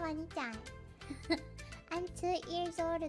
ワニちゃん。I'm two years old